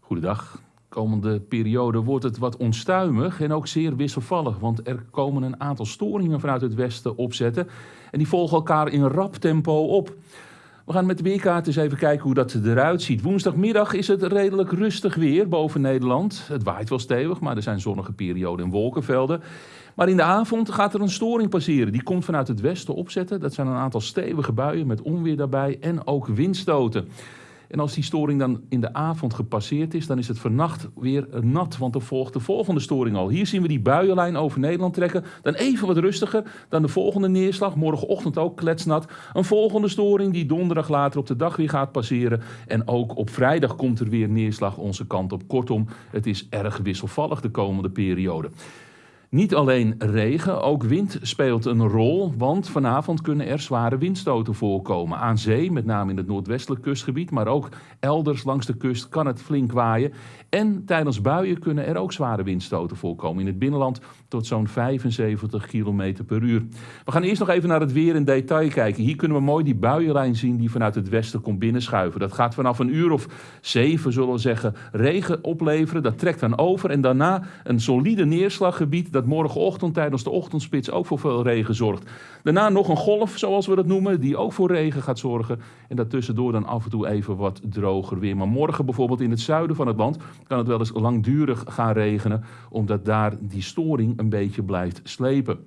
Goedendag. Komende periode wordt het wat onstuimig en ook zeer wisselvallig, want er komen een aantal storingen vanuit het westen opzetten en die volgen elkaar in rap tempo op. We gaan met de weerkaart eens even kijken hoe dat eruit ziet. Woensdagmiddag is het redelijk rustig weer boven Nederland. Het waait wel stevig, maar er zijn zonnige perioden en wolkenvelden. Maar in de avond gaat er een storing passeren. Die komt vanuit het westen opzetten. Dat zijn een aantal stevige buien met onweer daarbij en ook windstoten. En als die storing dan in de avond gepasseerd is, dan is het vannacht weer nat, want er volgt de volgende storing al. Hier zien we die buienlijn over Nederland trekken. Dan even wat rustiger dan de volgende neerslag. Morgenochtend ook kletsnat. Een volgende storing die donderdag later op de dag weer gaat passeren. En ook op vrijdag komt er weer neerslag onze kant op. Kortom, het is erg wisselvallig de komende periode. Niet alleen regen, ook wind speelt een rol, want vanavond kunnen er zware windstoten voorkomen. Aan zee, met name in het noordwestelijk kustgebied, maar ook elders langs de kust kan het flink waaien. En tijdens buien kunnen er ook zware windstoten voorkomen. In het binnenland tot zo'n 75 km per uur. We gaan eerst nog even naar het weer in detail kijken. Hier kunnen we mooi die buienlijn zien die vanuit het westen komt binnenschuiven. Dat gaat vanaf een uur of zeven, zullen we zeggen, regen opleveren. Dat trekt dan over en daarna een solide neerslaggebied dat morgenochtend tijdens de ochtendspits ook voor veel regen zorgt. Daarna nog een golf, zoals we dat noemen, die ook voor regen gaat zorgen. En daartussendoor dan af en toe even wat droger weer. Maar morgen bijvoorbeeld in het zuiden van het land kan het wel eens langdurig gaan regenen, omdat daar die storing een beetje blijft slepen.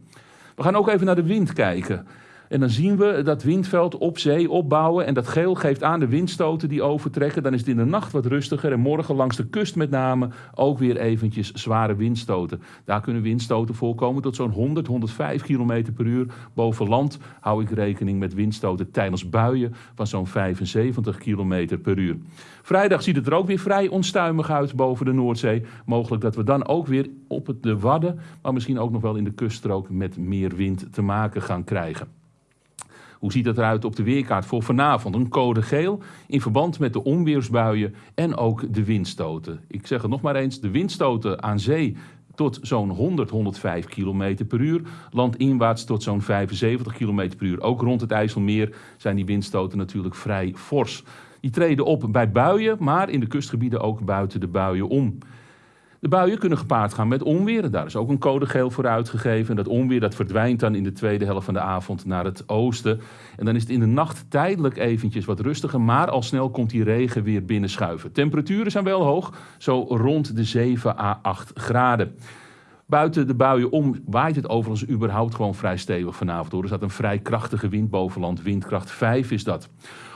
We gaan ook even naar de wind kijken. En dan zien we dat windveld op zee opbouwen. En dat geel geeft aan de windstoten die overtrekken. Dan is het in de nacht wat rustiger. En morgen langs de kust met name ook weer eventjes zware windstoten. Daar kunnen windstoten voorkomen tot zo'n 100, 105 km per uur. Boven land hou ik rekening met windstoten tijdens buien van zo'n 75 km per uur. Vrijdag ziet het er ook weer vrij onstuimig uit boven de Noordzee. Mogelijk dat we dan ook weer op de Wadden, maar misschien ook nog wel in de kuststrook met meer wind te maken gaan krijgen. Hoe ziet het eruit op de weerkaart voor vanavond? Een code geel in verband met de onweersbuien en ook de windstoten. Ik zeg het nog maar eens, de windstoten aan zee tot zo'n 100, 105 km per uur. Landinwaarts tot zo'n 75 km per uur. Ook rond het IJsselmeer zijn die windstoten natuurlijk vrij fors. Die treden op bij buien, maar in de kustgebieden ook buiten de buien om. De buien kunnen gepaard gaan met onweer. Daar is ook een code geel voor uitgegeven. En dat onweer dat verdwijnt dan in de tweede helft van de avond naar het oosten. En dan is het in de nacht tijdelijk eventjes wat rustiger. Maar al snel komt die regen weer binnenschuiven. Temperaturen zijn wel hoog, zo rond de 7 à 8 graden. Buiten de buien om waait het overigens überhaupt gewoon vrij stevig vanavond. Hoor. Er staat een vrij krachtige wind bovenland. Windkracht 5 is dat.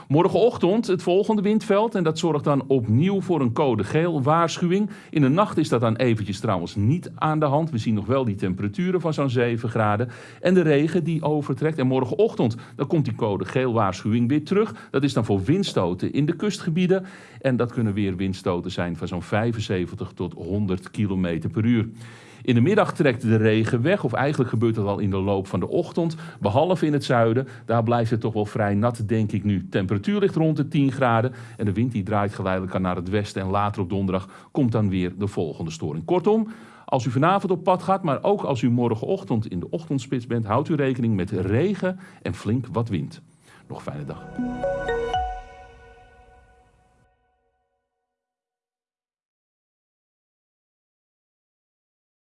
Morgenochtend het volgende windveld en dat zorgt dan opnieuw voor een code geel waarschuwing. In de nacht is dat dan eventjes trouwens niet aan de hand. We zien nog wel die temperaturen van zo'n 7 graden en de regen die overtrekt. En morgenochtend dan komt die code geel waarschuwing weer terug. Dat is dan voor windstoten in de kustgebieden en dat kunnen weer windstoten zijn van zo'n 75 tot 100 km per uur. In de middag trekt de regen weg, of eigenlijk gebeurt dat al in de loop van de ochtend. Behalve in het zuiden, daar blijft het toch wel vrij nat, denk ik nu. Temperatuur ligt rond de 10 graden en de wind die draait geleidelijk aan naar het westen. En later op donderdag komt dan weer de volgende storing. Kortom, als u vanavond op pad gaat, maar ook als u morgenochtend in de ochtendspits bent, houdt u rekening met regen en flink wat wind. Nog een fijne dag.